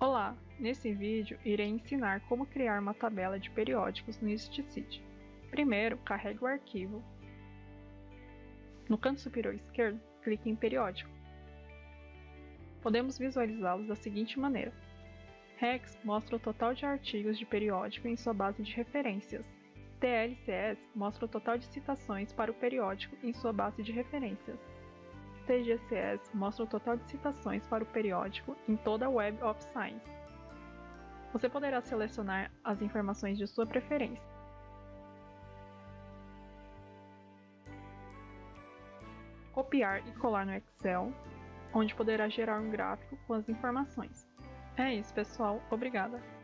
Olá! Nesse vídeo irei ensinar como criar uma tabela de periódicos no StSeed. Primeiro, carregue o arquivo. No canto superior esquerdo, clique em periódico. Podemos visualizá-los da seguinte maneira. Rex mostra o total de artigos de periódico em sua base de referências. TLCS mostra o total de citações para o periódico em sua base de referências. TGCS mostra o total de citações para o periódico em toda a Web of Science. Você poderá selecionar as informações de sua preferência. Copiar e colar no Excel, onde poderá gerar um gráfico com as informações. É isso, pessoal. Obrigada!